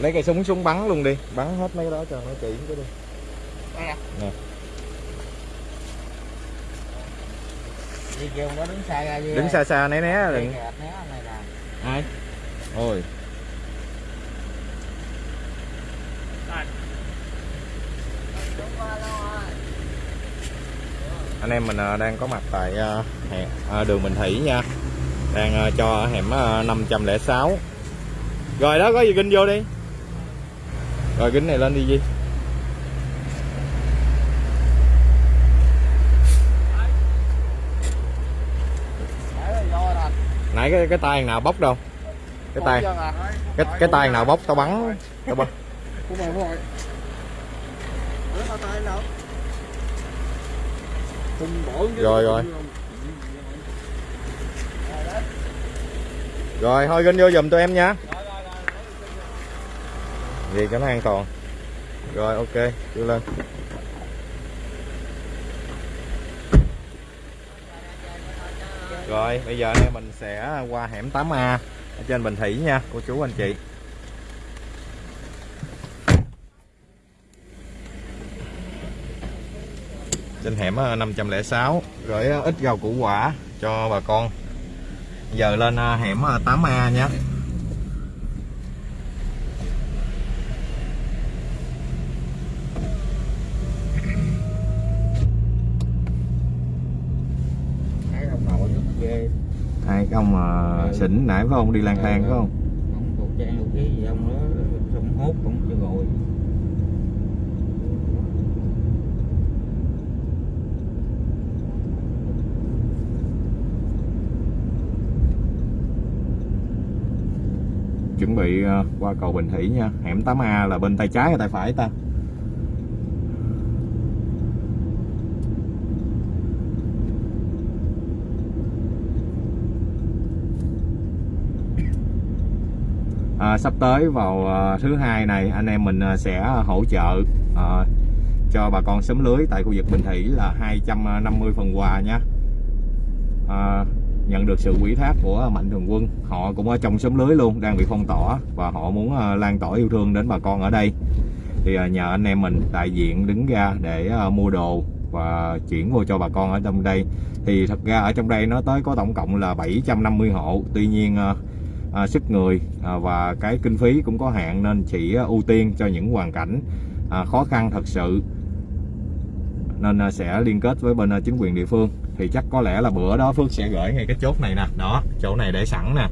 lấy cây súng súng bắn luôn đi. Bắn hết mấy cái đó cho nó kỹ cái đi. Nè. Đứng xa ra đi. đứng xa xa né né đừng nè. ai? Ôi. Anh em mình à, đang có mặt tại hẻm à, đường Bình Thủy nha. Đang cho ở hẻm à, 506 rồi đó có gì kinh vô đi rồi kính này lên đi Di là nãy cái cái tay nào bóc đâu? Cái tay à? cái cái tay nào bóc tao bắn. Tao bắn. Rồi, rồi. rồi thôi ginh vô giùm tụi em nha vì cho nó an toàn. Rồi, ok, đưa lên. Rồi, bây giờ anh mình sẽ qua hẻm 8A ở trên Bình Thủy nha, cô chú anh chị. Trên hẻm ờ, 506 rồi ờ, ít rau củ quả cho bà con. Giờ lên ờ, hẻm 8A nhé Thấy ông nội nó ghê. hai cái ông mà xỉn nãy phải không? Đi lang thang phải không? Ông khẩu trang khẩu khí gì ông đó xong hốt cũng chưa rồi. chuẩn bị ờ, qua cầu Bình Thủy nha. Hẻm 8A là bên tay trái hay tay phải ta à, sắp tới vào à, thứ hai này anh em mình à, sẽ hỗ trợ à, cho bà con sớm lưới tại khu vực Bình Thủy là 250 phần quà nha. À, nhận được sự quỹ thác của mạnh thường quân họ cũng ở trong xóm lưới luôn đang bị phong tỏa và họ muốn lan tỏa yêu thương đến bà con ở đây. Thì nhờ anh em mình đại diện đứng ra để mua đồ và chuyển vô cho bà con ở trong đây. Thì thật ra ở trong đây nó tới có tổng cộng là 750 hộ. Tuy nhiên à, sức người à, và cái kinh phí cũng có hạn nên chỉ à, ưu tiên cho những hoàn cảnh à, khó khăn thật sự. Nên à, sẽ liên kết với bên à, chính quyền địa phương. Thì chắc có lẽ là bữa đó Phước sẽ gửi ngay cái chốt này nè. Đó chỗ này để sẵn nè.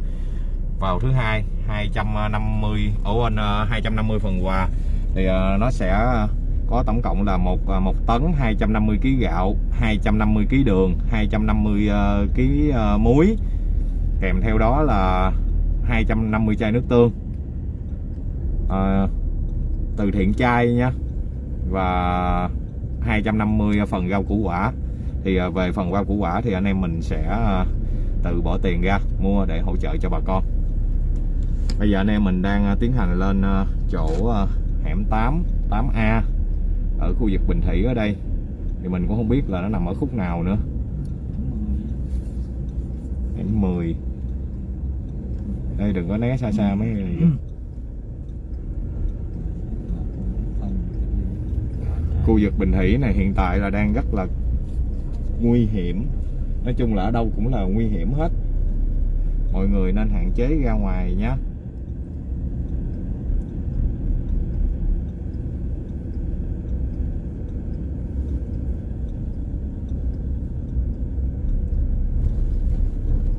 Vào thứ hai 250 ở bên 250 phần quà. Thì à, nó sẽ có tổng cộng là một à, một tấn 250 kg gạo 250 kg đường 250 kg muối. Kèm theo đó là 250 chai nước tương. À, từ thiện chai nha và 250 phần rau củ quả. Thì ờ, về phần rau củ quả thì anh em mình sẽ ờ, tự bỏ tiền ra mua để hỗ trợ cho bà con. Bây giờ anh em mình đang tiến hành lên chỗ hẻm 8 8A ở khu vực Bình Thủy ở đây. Thì mình cũng không biết là nó nằm ở khúc nào nữa. Hẻm 10 đây đừng có né xa xa mấy cái này khu vực Bình Thủy này hiện tại là đang rất là nguy hiểm. Nói chung là ở đâu cũng là nguy hiểm hết. Mọi người nên hạn chế ra ngoài nhé.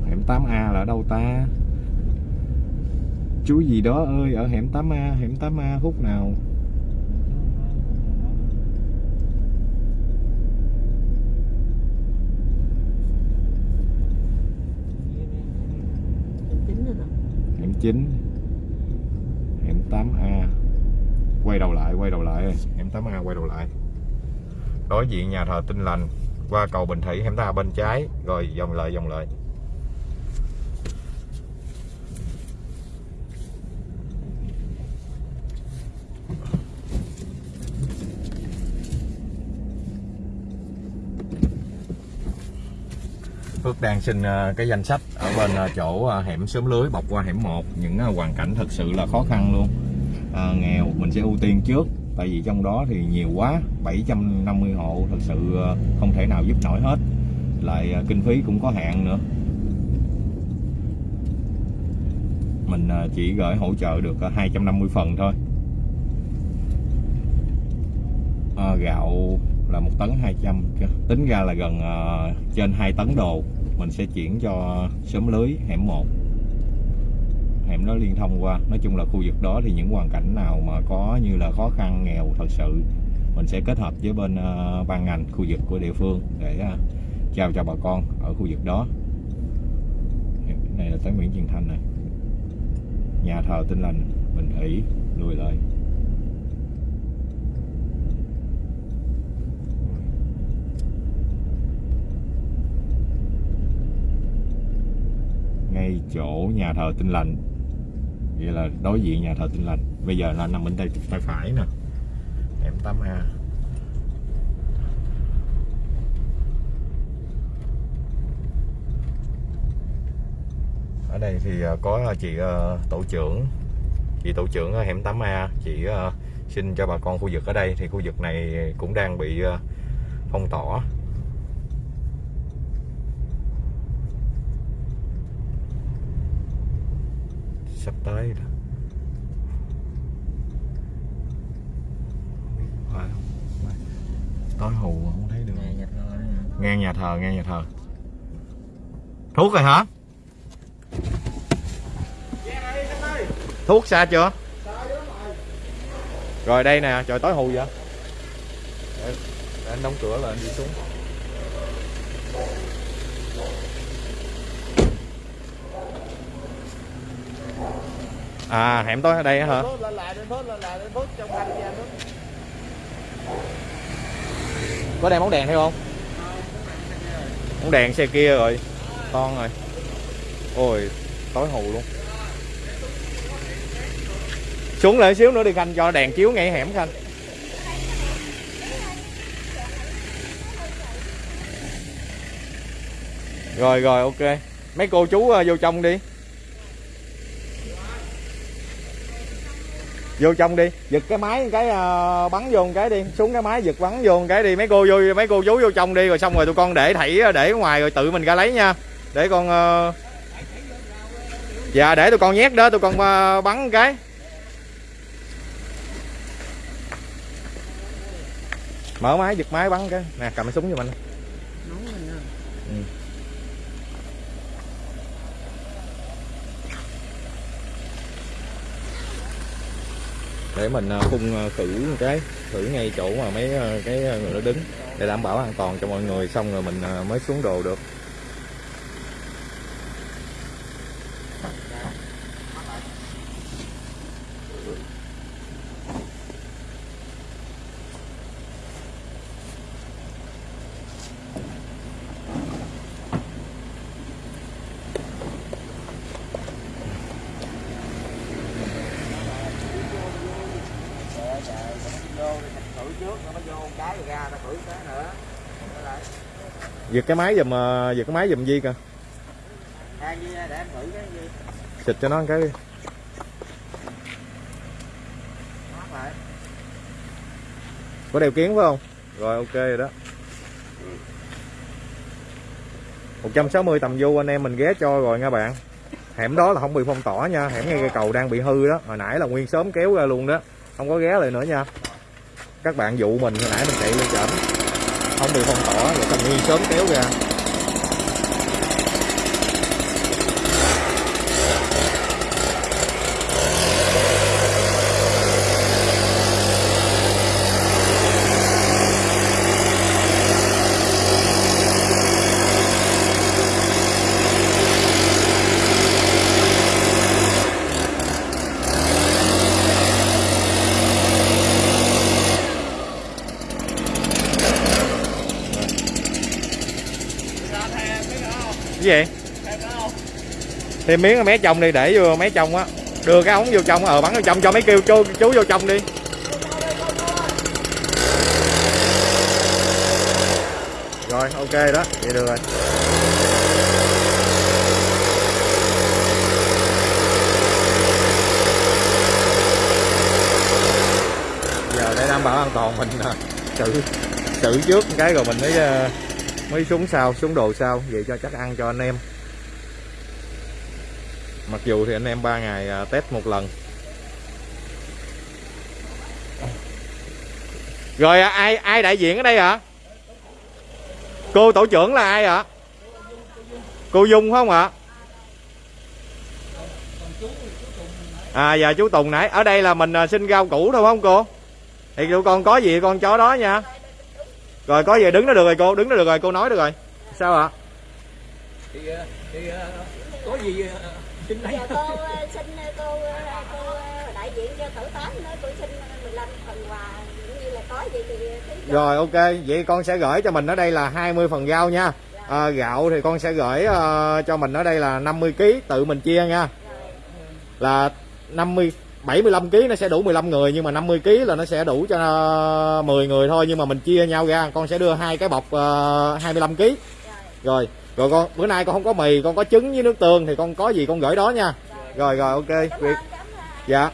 Hẻm 8A là ở đâu ta chú gì đó ơi, ở hẻm 8A hẻm 8A khúc nào? Hẻm 9 hẻm 8A quay đầu lại, quay đầu lại. Hẻm 8A quay đầu lại. Đối diện nhà thờ Tinh Lành, qua cầu Bình Thủy, hẻm 8A bên trái. Rồi vòng lại vòng lại. Phước đang xin ờ, cái danh sách ở bên ờ, chỗ ờ, hẻm xóm lưới bọc qua hẻm 1 những hoàn cảnh thật sự là khó khăn luôn. À, nghèo mình sẽ ưu tiên trước. Tại vì trong đó thì nhiều quá 750 hộ thật sự không thể nào giúp nổi hết. Lại kinh phí cũng có hạn nữa. Mình chỉ gửi hỗ trợ được 250 phần thôi. À, gạo là một tấn 200 tính ra là gần uh, trên 2 tấn đồ mình sẽ chuyển cho xóm lưới, hẻm 1 hẻm đó liên thông qua. Nói chung là khu vực đó thì những hoàn cảnh nào mà có như là khó khăn, nghèo, thật sự, mình sẽ kết hợp với bên ờ, ban ngành, khu vực của địa phương để ờ, trao cho bà con ở khu vực đó. Này là tới Nguyễn Truyền Thanh này. Nhà thờ Tinh Lành, Bình Thủy lùi lại. Ngay chỗ nhà thờ Tinh Lành. Vậy là đối diện nhà thờ Tinh Lành. Bây giờ là nằm bên tay tay phải nè. Hẻm 8A ở đây thì ờ, có ờ, chị ờ, tổ trưởng. Chị tổ trưởng ở hẻm 8A chị xin cho bà con khu vực ở đây. Thì khu vực này cũng đang bị phong tỏa. Sắp tới phải không? Tối hù không thấy được. Đó ngang nhà thờ ngang nhà thờ. Thuốc rồi hả? Thuốc xa chưa? Rồi đây nè trời tối hù vậy. Để, để anh đóng cửa là anh đi xuống à hẻm tối ở đây hả? Lên lại, lên lên lại, lên trong có đèn bóng đèn theo không? Bóng đèn xe kia rồi. Con rồi. Ôi tối hù luôn. Xuống lại xíu nữa đi khanh cho đèn chiếu ngay hẻm khanh. Rồi rồi ok. Mấy cô chú ờ, vô trong đi vô trong đi giật cái máy cái uh, bắn vô một cái đi xuống cái máy giật bắn vô một cái đi mấy cô vô mấy cô chú vô trong đi rồi xong rồi tụi con để thảy ờ, để ngoài rồi tự mình ra lấy nha. Để con uh... dạ để tụi con nhét đó tụi con uh, bắn một cái. Mở máy giật máy bắn cái. Nè cầm cái súng cho mình Nóng rồi nha để mình à, phun à, khử một cái, khử ngay chỗ mà mấy à, cái người đó đứng để đảm bảo an toàn cho mọi người, xong rồi mình mới xuống đồ được Trời trời, nó vô thì thử trước rồi nó vô một cái rồi ra nó thử cái nữa. Đó lại giật cái máy giùm ờ, giật cái máy giùm Di kìa À, Di để em thử cái xịt cho nó một cái đi. Có đeo kiến phải không? Rồi ok rồi đó. 160 tầm vu anh em mình ghé cho rồi nha bạn. Hẻm đó là không bị phong tỏa nha hẻm ngay cây cầu đang bị hư đó. Hồi nãy là nguyên sớm kéo ra luôn đó. Không có ghé lại nữa nha các bạn dụ mình hồi nãy mình chạy lên chậm không bị phong tỏa rồi tầm nguyên sớm kéo ra. Gì? Vậy thêm miếng mé trong đi để vô mé trong á. Đưa cái ống vô trong ờ bắn vô trong cho mấy kêu chú, chú vô trong đi. Rồi ok đó vậy được rồi. Giờ đảm bảo an toàn mình à, tự tự trước cái rồi mình mới ờ, mới xuống sau xuống đồ sau vậy cho chắc ăn cho anh em. Mặc dù thì anh em ba ngày à, test một lần. Rồi à, ai ai đại diện ở đây hả cô tổ trưởng là ai ạ? Cô dung không ạ? À giờ chú tùng nãy. Ở đây là mình à, xin rau củ thôi không cô? Thì tụi con có gì con chó đó nha rồi có gì đứng đó được rồi cô. Đứng đó được rồi cô nói được rồi. Sao ạ? Thì, ờ, thì ờ, có gì ờ, xin lấy. Cô xin cô cô đại diện cho tổ tám nữa. Tôi xin 15 phần quà. Cũng như là có gì thì rồi ok. Vậy con sẽ gửi cho mình ở đây là 20 phần rau nha. À, gạo thì con sẽ gửi ờ, cho mình ở đây là 50 kg tự mình chia nha. Là 50 75 kg nó sẽ đủ 15 người nhưng mà 50 kg là nó sẽ đủ cho ờ, 10 người thôi. Nhưng mà mình chia nhau ra con sẽ đưa hai cái bọc ờ, 25 kg rồi rồi con bữa nay con không có mì con có trứng với nước tương thì con có gì con gửi đó nha. Rồi rồi ok việc dạ.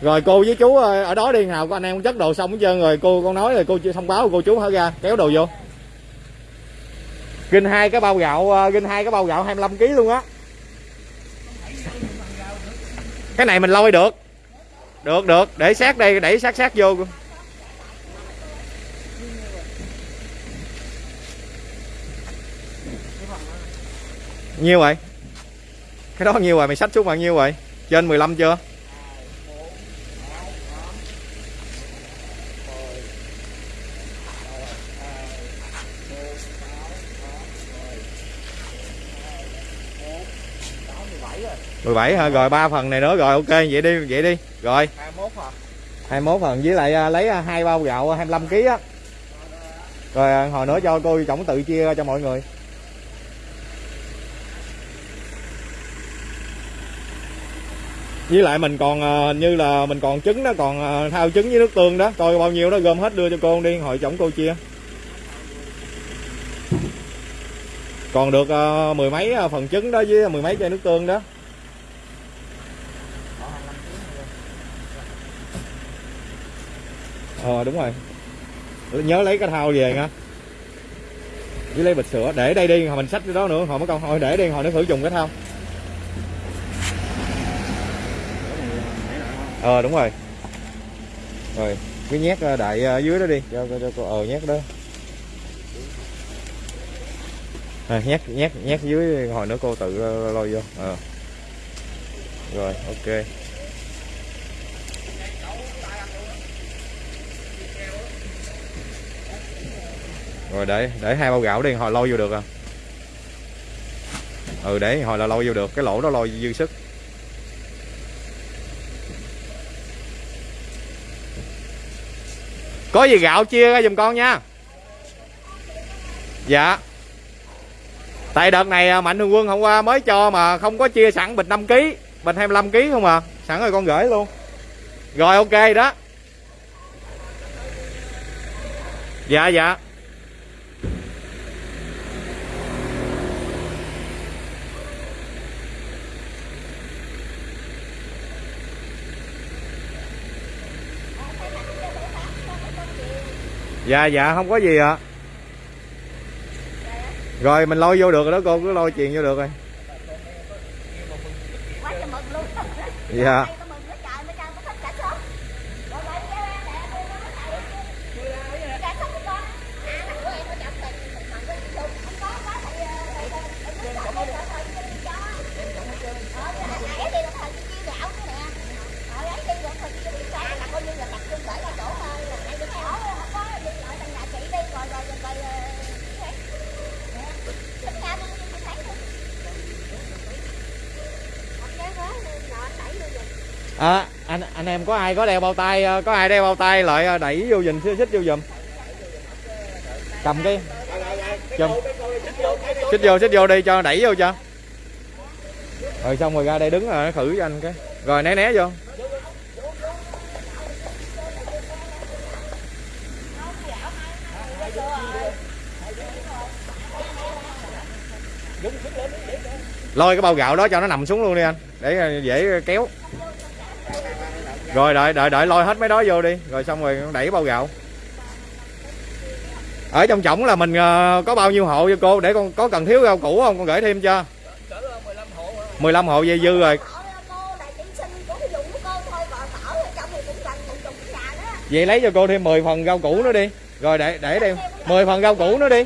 Rồi cô với chú ờ, ở đó đi nào có anh em chất đồ xong hết trơn rồi cô con nói rồi cô chưa thông báo cô chú hả ra kéo đồ vô. Ginh hai cái bao gạo ờ, ginh hai cái bao gạo 25 kg luôn á. Cái này mình lôi được được được. Để sát đây, đẩy sát sát vô nhiêu vậy? Cái đó nhiêu rồi mày sách xuống bao nhiêu rồi trên 15 chưa? Mười bảy hả? Rồi ba phần này nữa. Rồi ok vậy đi vậy đi. Rồi. 21 hả 21 phần. Với lại à, lấy à, hai bao gạo 25 kg á. Rồi à, hồi nữa cho cô tổng tự chia cho mọi người. Với lại mình còn à, như là mình còn trứng đó còn à, thao trứng với nước tương đó. Coi bao nhiêu đó gom hết đưa cho cô đi hồi chổng cô chia. Còn được à, mười mấy à, phần trứng đó với mười mấy chai nước tương đó ờ đúng rồi. Nhớ lấy cái thao về nha. Với lấy bịch sữa để đây đi hồi mình xách cái đó nữa hồi mới còn hồi để đi hồi nó thử dùng cái thao ờ đúng rồi. Rồi cái nhét ờ, đại ờ, dưới đó đi cho cho, cho cô ờ nhét đó. À, nhét nhét nhét dưới hồi nữa cô tự ờ, lôi vô ờ. Rồi ok. Rồi để để hai bao gạo đi, hồi lôi vô được à. Ừ để, hồi là lôi vô được, cái lỗ đó lôi dư sức. Có gì gạo chia ra giùm con nha. Dạ. Tại đợt này à, mạnh thường quân hôm qua mới cho mà không có chia sẵn, bịch 5 kg bịch 25 kg không à. Sẵn rồi con gửi luôn. Rồi, ok đó. Dạ dạ. Dạ dạ không có gì ạ. Rồi mình lôi vô được rồi đó cô cứ lôi truyền vô được rồi. Dạ Đây có mừng quá trời mới cho có thích cả số rồi vậy cho em nè tôi nói chạy cả số của con à thằng của em nó chậm tình thằng thằng của em không không có có thì thì thì nó chậm đi rồi thôi cho đi cho ờ thì ấy đi rồi thời chia gạo nữa nè ờ ấy đi rồi thời chia đi xa là coi như là tập trung gửi ra chỗ thôi là hay đừng hỏi không có đi lại thằng nhà chị đi rồi rồi rồi rồi Thích nhau đi đi thấy luôn Không nhớ quá, nọ anh đẩy vô giùm. à, anh anh em có ai có đeo bao tay ờ, có ai đeo bao tay lại ờ, đẩy vô giùm xích vô dùm cầm cái chùm xích vô xích vô đi cho đẩy vô cho. Rồi xong rồi ra đây đứng rồi nó khử cho anh cái. Rồi né né vô. Lôi cái bao gạo đó cho nó nằm xuống luôn đi anh. Để ờ, dễ kéo rồi, đợi đợi đợi, lôi hết mấy đó vô đi. Rồi xong rồi đẩy bao gạo. Ở trong chổng là mình ờ, có bao nhiêu hộ cho cô? Để con, có cần thiếu rau củ không? Con gửi thêm cho. 15 hộ dây dư rồi. Vậy lấy cho cô thêm 10 phần rau củ nữa đi. Rồi để để đem 10 phần rau củ nữa đi.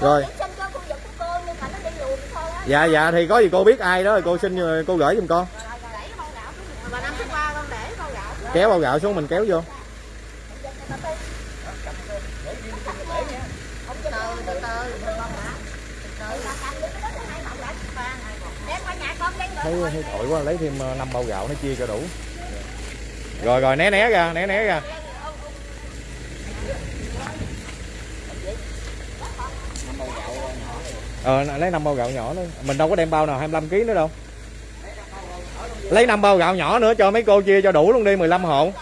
Rồi chị sinh cho khu vực của cô nhưng mà nó đi luồn thôi á dạ dạ thì có gì cô biết ai đó, cô xin ờ, cô gửi giùm con. Kéo bao gạo xuống mình kéo vô. Thấy thấy tội quá, lấy thêm ờ, năm bao gạo nó chia cho đủ. Rồi rồi, né né ra, né né ra. Ờ lấy 5 bao gạo nhỏ nữa mình đâu có đem bao nào 25 kg nữa đâu. Lấy 5 bao gạo nhỏ nữa, cho mấy cô chia cho đủ luôn đi 15 hộ.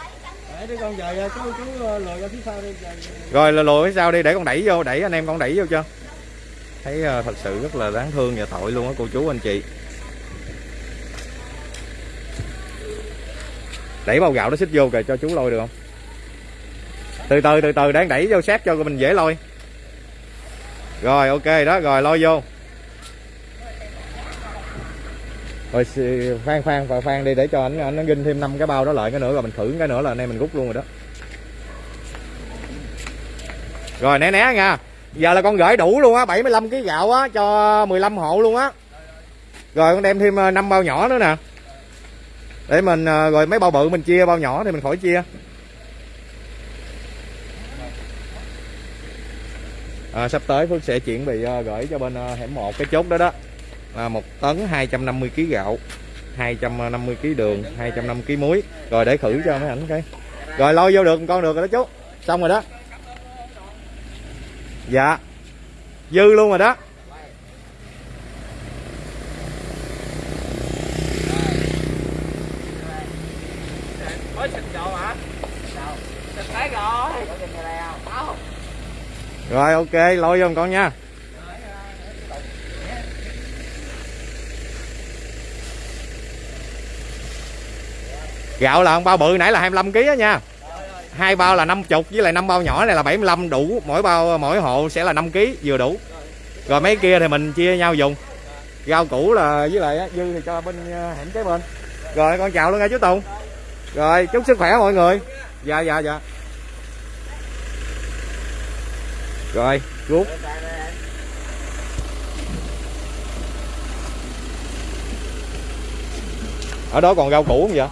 Để con về chú chú lùi ra phía sau đi. rồi là lùi phía sau đi, để con đẩy vô, đẩy anh em con đẩy vô cho. Thấy ờ, thật sự rất là đáng thương và tội luôn á, cô chú anh chị. Đẩy bao gạo nó xích vô kìa, cho chú lôi được không? Từ từ từ từ đang đẩy vô, sát cho mình dễ lôi rồi, ok đó, rồi, lo vô. Rồi phan phan và phan đi, để cho anh anh nó ginh thêm năm cái bao đó lại cái nữa, rồi mình thử cái nữa là anh em mình rút luôn rồi đó. Rồi, né né nha. Giờ là con gửi đủ luôn á 75 kg gạo á, cho 15 hộ luôn á. Rồi, con đem thêm ờ, năm bao nhỏ nữa nè. Để mình ờ, rồi mấy bao bự mình chia, bao nhỏ thì mình khỏi chia. À, sắp tới Phước sẽ chuyển bị uh, à, gửi cho bên uh, hẻm một cái chốt đó đó. Là một tấn 250 kg gạo 250 kg đường 250 kg muối. Rồi để khử cho mấy ảnh cái rồi lôi vô được con được rồi đó chú. Xong rồi đó. Dạ. Dư luôn rồi đó Mới xịt rồi hả? Sao? Xịt thấy rồi. Có trên đây không? Không rồi, ok, lôi vô con nha. Gạo là con bao bự, nãy là 25 kg á nha. Hai bao là 50 với lại năm bao nhỏ này là 75 đủ. Mỗi bao, mỗi hộ sẽ là 5 kg vừa đủ. Rồi mấy kia thì mình chia nhau dùng. Rau củ là, với lại dư thì cho bên ờ, hẻm kế bên. Rồi, con chào luôn nha chú Tùng. Rồi, chúc sức khỏe mọi người. Dạ dạ dạ. Rồi rút ở đó còn rau củ không vậy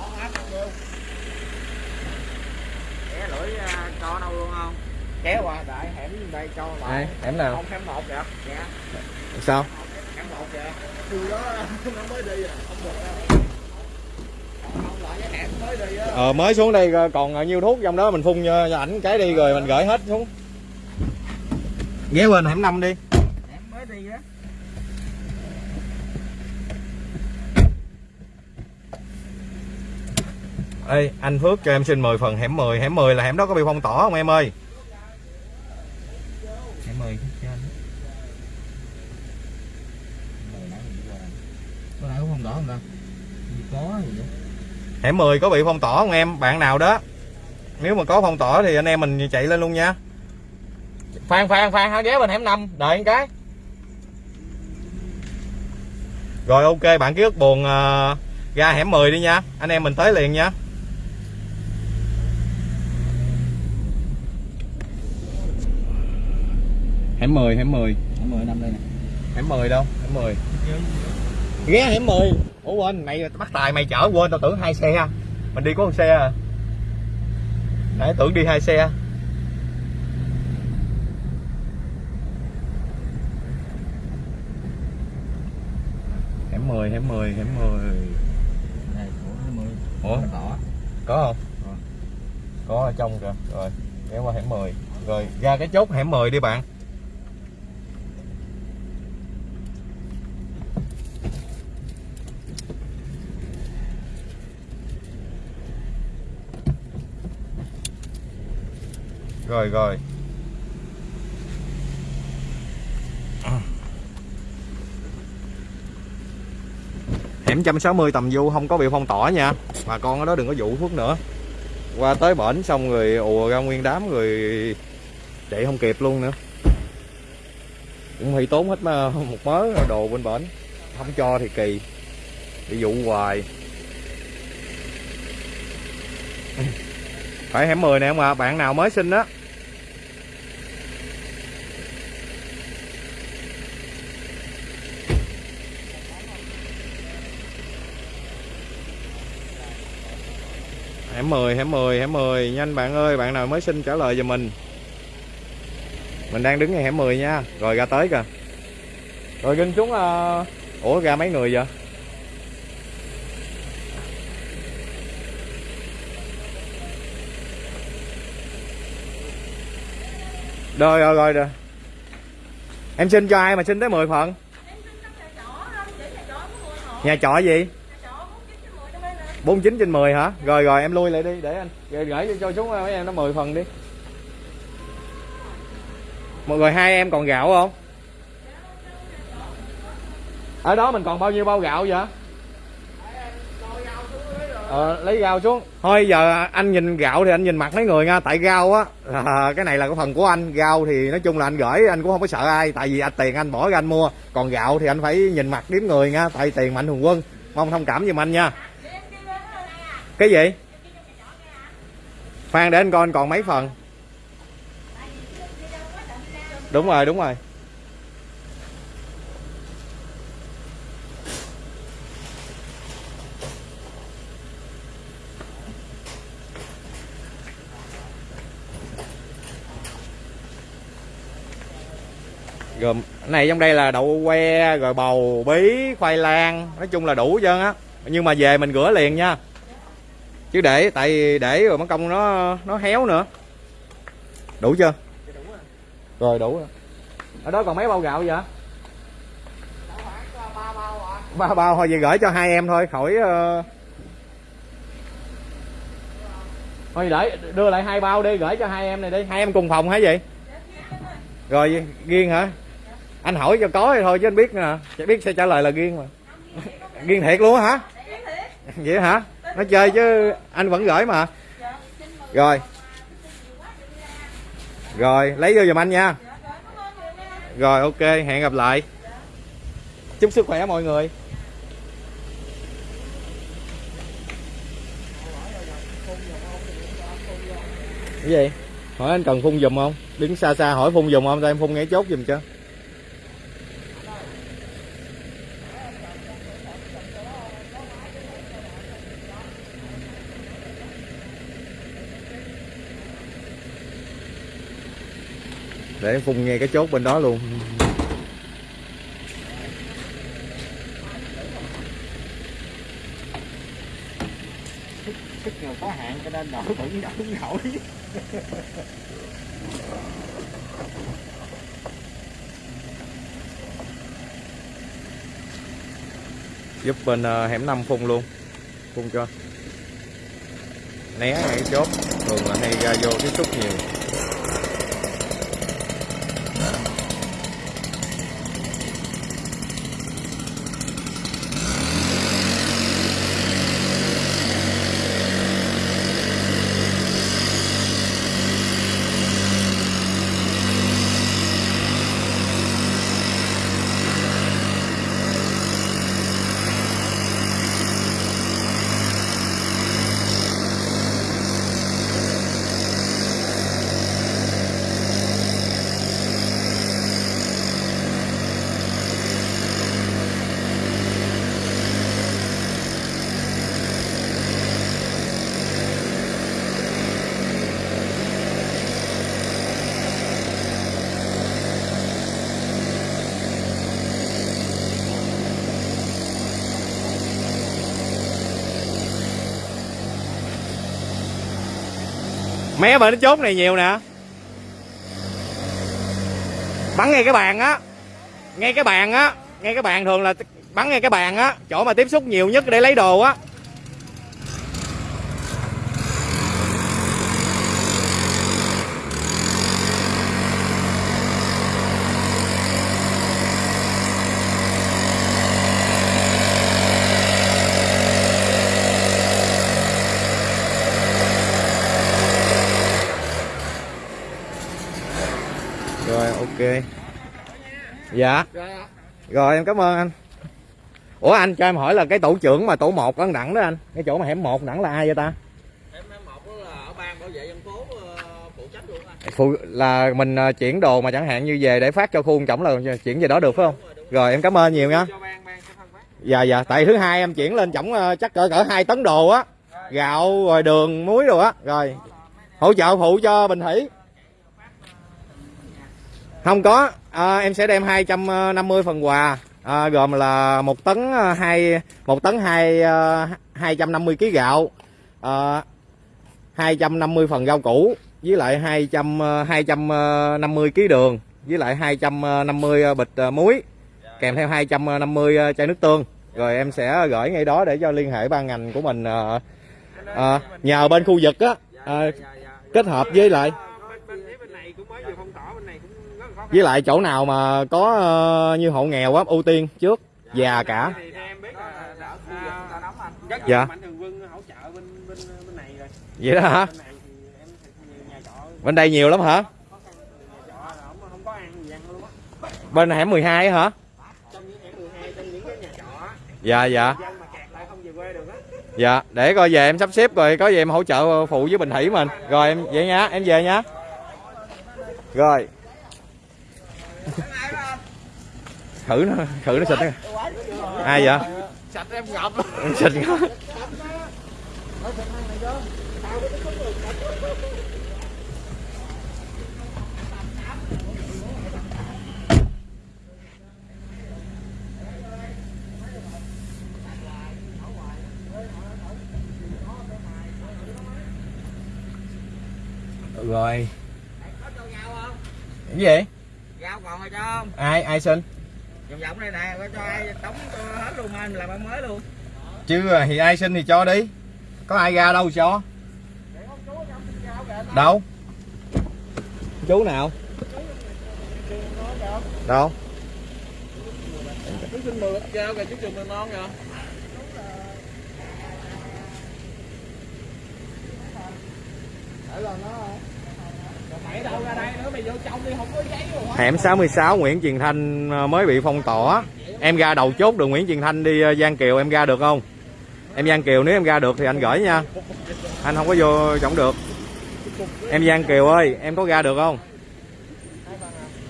à, cho đâu luôn không? Kéo qua đại hẻm đây cho lại. Hẻm nào Không hẻm một kìa. Dạ. sao Hẻm một kìa. Từ đó nó mới đi à. Không được ờ mới xuống đây còn nhiêu thuốc trong đó mình phun cho ảnh cái đi rồi mình gửi hết xuống ghé bên hẻm năm đi Hẻm mới đi á. Ê, anh Phước cho em xin 10 phần hẻm 10 Hẻm 10 là hẻm đó có bị phong tỏa không em ơi Hẻm 10 cho anh. Có nãy cũng không đỏ không ta? Có gì vậy? Hẻm 10 có bị phong tỏa không em Bạn nào đó Nếu mà có phong tỏa thì anh em mình chạy lên luôn nha Phan Phan Phan hả ghé bên hẻm 5 Đợi một cái. Rồi ok bạn ký ức buồn ờ, ra hẻm 10 đi nha. Anh em mình tới liền nha. Hẻm 10 hẻm 10 Hẻm 10 năm đây nè. Hẻm 10 đâu? Hẻm 10 ghé hẻm 10 ủa quên mày bắt tài mày chở quên tao tưởng hai xe mình đi có một xe à. Nãy tưởng đi hai xe 10 hẻm 10 hẻm 10 Đây, của hẻm 10. ủa? Đỏ. có không? Có. có ở trong kìa. Rồi ghé qua hẻm 10 rồi ra cái chốt hẻm 10 đi bạn. Rồi rồi hẻm 160 tầm du không có bị phong tỏa nha. Bà con ở đó đừng có vụ phước nữa. Qua tới bển xong rồi ùa ra nguyên đám rồi chạy không kịp luôn nữa. Cũng hơi tốn hết ờ, một mớ đồ bên bển. Không cho thì kỳ. Bị dụ hoài. Phải hẻm 10 nè ông à bạn nào mới sinh á hẻm 10 hẻm 10 hẻm 10 nhanh bạn ơi bạn nào mới xin trả lời giùm mình. Mình đang đứng ngay hẻm 10 nha. Rồi ra tới kìa. Rồi ginh xuống uh... ủa ra mấy người vậy? Rồi rồi rồi rồi. Em xin cho ai mà xin tới 10 phần. Nhà trọ gì 49 trên 10 hả? Rồi rồi em lui lại đi để anh. Rồi gửi cho xuống mấy em nó 10 phần đi. Mọi người hai em còn gạo không? Ở đó mình còn bao nhiêu bao gạo vậy? Ờ, lấy gạo xuống. Thôi giờ anh nhìn gạo thì anh nhìn mặt mấy người nha. Tại gạo á à, cái này là cái phần của anh. Gạo thì nói chung là anh gửi anh cũng không có sợ ai. Tại vì anh tiền anh bỏ ra anh mua. Còn gạo thì anh phải nhìn mặt đếm người nha. Tại tiền mạnh thường quân. Mong thông cảm giùm anh nha cái gì? Khoan để anh coi anh còn mấy phần? Đúng rồi đúng rồi. Gồm này trong đây là đậu que, rồi bầu bí, khoai lang, nói chung là đủ trơn á. Nhưng mà về mình rửa liền nha chứ để, tại để rồi mất công nó nó héo nữa. Đủ chưa? Rồi, đủ rồi. Ở đó còn mấy bao gạo vậy? Ba bao thôi, vậy gửi cho hai em thôi, khỏi uh... thôi để, đưa lại hai bao đi, gửi cho hai em này đi. Hai em cùng phòng hả vậy? Rồi riêng hả? Anh hỏi cho có thì thôi, chứ anh biết nè. Biết sẽ trả lời là riêng mà. Riêng thiệt luôn hả? Vậy hả? Nó chơi chứ, anh vẫn gửi mà. Rồi. Rồi, lấy vô giùm anh nha. Rồi, ok, hẹn gặp lại. Chúc sức khỏe mọi người. Cái gì? Hỏi anh cần phun giùm không? Đứng xa xa hỏi phun giùm không? Tao em phun ngay chốt giùm cho. Để phun ngay cái chốt bên đó luôn. Sức người có hạn cho nên đỡ vẫn nổi. Giúp bên uh, hẻm 5 phun luôn. Phun cho. Né ngay chốt. Thường là hay ra vô tiếp xúc nhiều mé bên cái chốt này nhiều nè. Bắn ngay cái bàn á. Ngay cái bàn á. Ngay cái bàn thường là bắn ngay cái bàn á. Chỗ mà tiếp xúc nhiều nhất để lấy đồ á. Dạ. Rồi, rồi em cảm ơn anh. Ủa anh cho em hỏi là cái tổ trưởng mà tổ một ở đẳng đó anh cái chỗ mà hẻm một đẳng là ai vậy ta? Em em một đó là ở ban bảo vệ dân phố phụ trách luôn á Phụ, là mình ờ, chuyển đồ mà chẳng hạn như về để phát cho khu trọng là chuyển về đó được phải không? Rồi em cảm ơn nhiều nha. Ban ban dạ dạ. Tại thứ hai em chuyển lên tổng ờ, chắc cỡ cỡ hai tấn đồ á. Gạo rồi đường muối rồi á. Rồi. Hỗ trợ phụ cho bình thủy. Không có à, em sẽ đem 250 phần quà. À, gồm là một tấn à, hai một tấn hai ờ, 250 kg gạo à, 250 phần rau củ với lại 200 250 kg đường với lại 250 à, bịch à, muối kèm theo 250 chai nước tương. Rồi em sẽ gửi ngay đó để cho liên hệ ban ngành của mình à, nhờ bên khu vực á à, kết hợp với lại bên bên phía bên này cũng mới vừa phong tỏa bên này cũng rất là khó khăn với lại chỗ nào mà có ờ, như hộ nghèo á, ưu tiên trước? Già cả. Dạ. vậy đó hả? Bên đây nhiều lắm hả? Bên hẻm 12 hả? Dạ dạ. Dạ để coi về em sắp xếp rồi, có gì em hỗ trợ phụ với bình thủy mình. Rồi em, vậy nha, em về nha. Rồi thử nó thử nó xịt nó ai vậy? Sạch em ngập. Xịt nó. rồi. Cái gì gạo còn cho không? Ai ai xin? Vòng vòng đây nè có cho ai tống cho hết luôn anh làm ăn mới luôn. Chứ thì ai xin thì cho đi. Có ai ra đâu cho. Đâu? Chú nào? Đâu? Chú xin mười trao kìa chú trường mười non kìa. Mày đâu ra hẻm 66 Nguyễn Truyền Thanh ờ, mới bị phong tỏa. Em ra đầu chốt đường Nguyễn Truyền Thanh đi ờ, Giang Kiều, em ra được không? Em Giang Kiều, nếu em ra được thì anh gửi nha. Anh không có vô trọng được. Em Giang Kiều ơi, em có ra được không?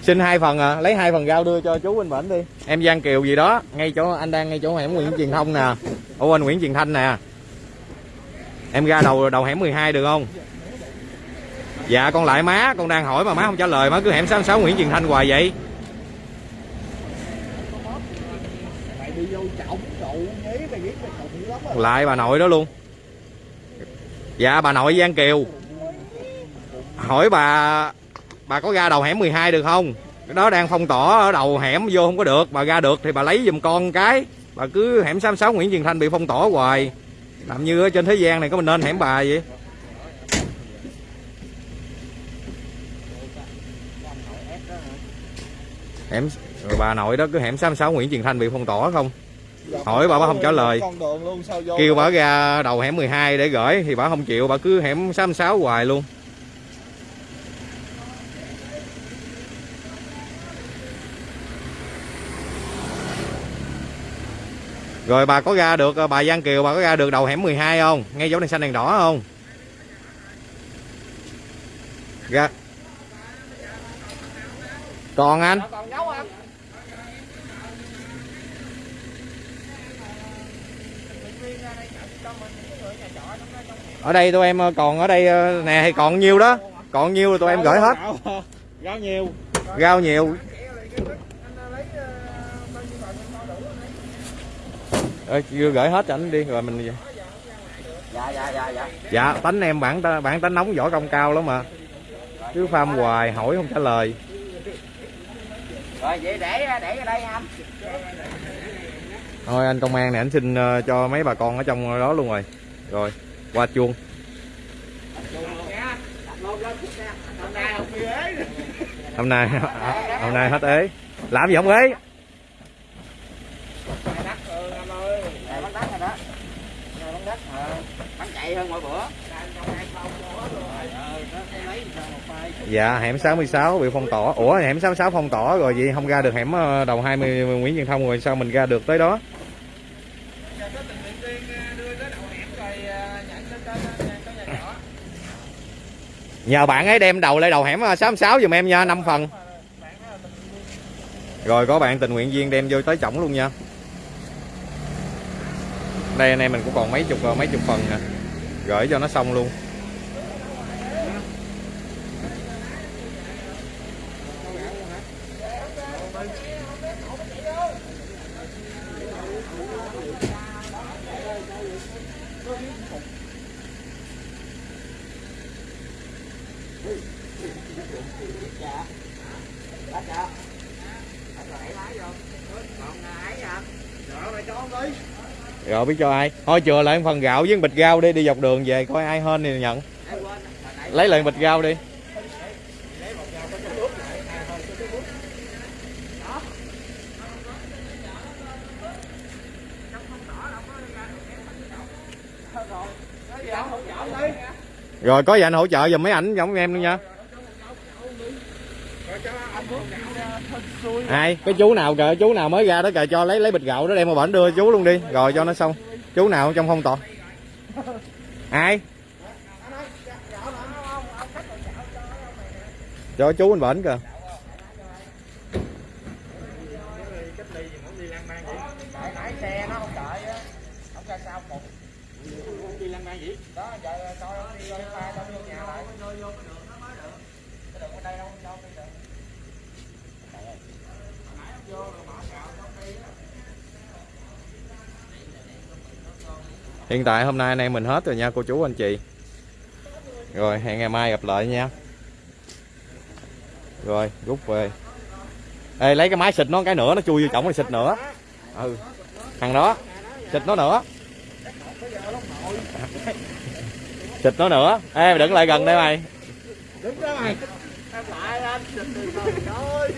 Xin hai phần à lấy hai phần rau đưa cho chú bên bển đi. Em Giang Kiều gì đó, ngay chỗ, anh đang ngay chỗ hẻm Nguyễn Truyền Thông nè. Ô anh Nguyễn Truyền Thanh nè. Em ra đầu đầu hẻm 12 được không? Dạ con lại má, con đang hỏi mà má không trả lời, má cứ hẻm 66 Nguyễn Truyền Thanh hoài vậy. Lại bà nội đó luôn. Dạ bà nội Giang Kiều. Hỏi bà bà có ra đầu hẻm 12 được không? Cái đó đang phong tỏa ở đầu hẻm, vô không có được. Bà ra được thì bà lấy giùm con cái. Bà cứ hẻm 66 Nguyễn Truyền Thanh bị phong tỏa hoài. Làm như ở trên thế gian này có mình nên hẻm bà vậy? Hẻm rồi bà nội đó, cứ hẻm 66 Nguyễn Truyền Thanh bị phong tỏa không? Hỏi bà bà không trả lời. Đường luôn sao vô kêu bà ra đầu hẻm 12 để gửi, thì bà không chịu, bà cứ hẻm 66 hoài luôn. Rồi bà có ra được, bà Giang Kiều, bà có ra được đầu hẻm 12 không? Ngay dấu đèn xanh đèn đỏ không? Ra còn anh? Còn nấu không ở đây tụi em còn ở đây ờ, nè thì còn nhiêu đó. Còn nhiêu rồi tụi em gửi hết. Rau nhiều. Rau nhiều. Ờ, chưa gửi hết cho anh đi rồi mình dạ dạ dạ dạ. Dạ tánh em bản bản tánh nóng võ công cao lắm mà. Cứ pham hoài hỏi không trả lời rồi vậy để để ở đây anh. Thôi anh công an này anh xin ờ, cho mấy bà con ở trong đó luôn rồi. Rồi qua chuông. Hôm nay hôm nay hết ế. Làm gì không ế? Đất ừ anh ơi bắn đất rồi đó Rồi bắn đất ờ bắn chạy hơn mọi bữa Dạ hẻm 66 bị phong tỏa. Ủa, hẻm 66 phong tỏa rồi vậy không ra được hẻm ờ, đầu 20 Nguyễn Văn Thông rồi, sao mình ra được tới đó? Nhờ bạn ấy đem đầu lên đầu hẻm ờ, 66 dùm em nha 5 phần. Rồi, có bạn tình nguyện viên đem vô tới chổng luôn nha. Đây, anh em mình cũng còn mấy chục ờ, mấy chục phần nè. Gửi cho nó xong luôn Bắt chưa? Bắt rồi đẩy lái vô. Còn ai vậy? Rồi mày cho không đi. Rồi biết cho ai. Thôi chừa lại phần gạo với bịch rau đi Đi dọc đường về coi ai hên thì nhận. Lấy lại bịch rau đi. Rồi, đi. Rồi có gì anh hỗ trợ giùm mấy ảnh giống em luôn nha Rồi cho anh Phước gạo ra, hên xui ai? Cái chú nào kìa chú nào mới ra đó kìa cho lấy lấy bịch gạo đó đem vào bển đưa chú luôn đi. Rồi cho nó xong. Chú nào trong phong tỏa? Ai? Cho chú anh bển kìa cách ly gì muốn đi lang mang vậy? Tại nãy xe nó không đợi á, không ra sao một. Không đi lang mang vậy? Đó, giờ coi nó đi lên pha tao vô nhà lại. Vô vô cái đường nó mới được. Cái đường bên đây đâu đâu đi được. Nãy ông vô rồi bỏ gạo trong đi á hiện tại hôm nay anh em mình hết rồi nha cô chú anh chị. Rồi hẹn ngày mai gặp lại nha. Rồi rút về. Ê, lấy cái máy xịt nó cái nữa nó chui vô chổng rồi xịt nữa. Ừ thằng đó. Xịt nó nữa. Xịt nó nữa. Ê đừng lại gần đây mày. Đứng đó mày. Em lại anh, xịt rồi trời ơi.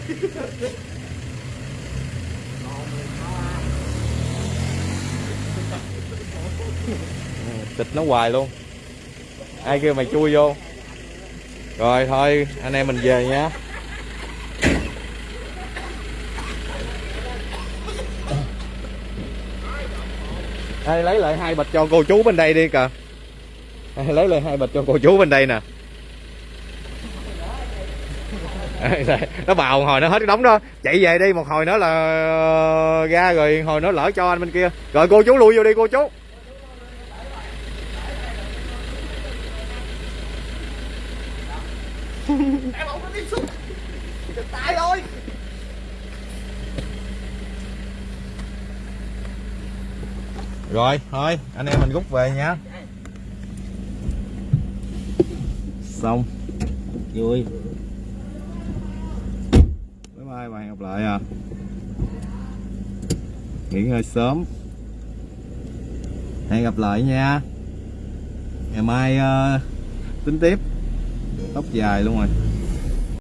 Tịch nó hoài luôn. Ai kêu mày chui vô? Rồi thôi anh em mình về nha Ê, lấy lại hai bịch cho cô chú bên đây đi kìa. Lấy lại hai bịch cho cô chú bên đây nè. Nó bào hồi nó hết cái đống đó. Chạy về đi một hồi nữa là ờ, ra rồi hồi nó lỡ cho anh bên kia. Rồi cô chú lui vô đi cô chú Em không có tiếp xúc. Chụp tay thôi. Rồi, thôi, anh em mình rút về nha. Xong. Vui. Bye bye và hẹn gặp lại à. Nghỉ ngơi sớm. Hẹn gặp lại nha. Ngày mai uh, tính tiếp. Tóc dài luôn rồi.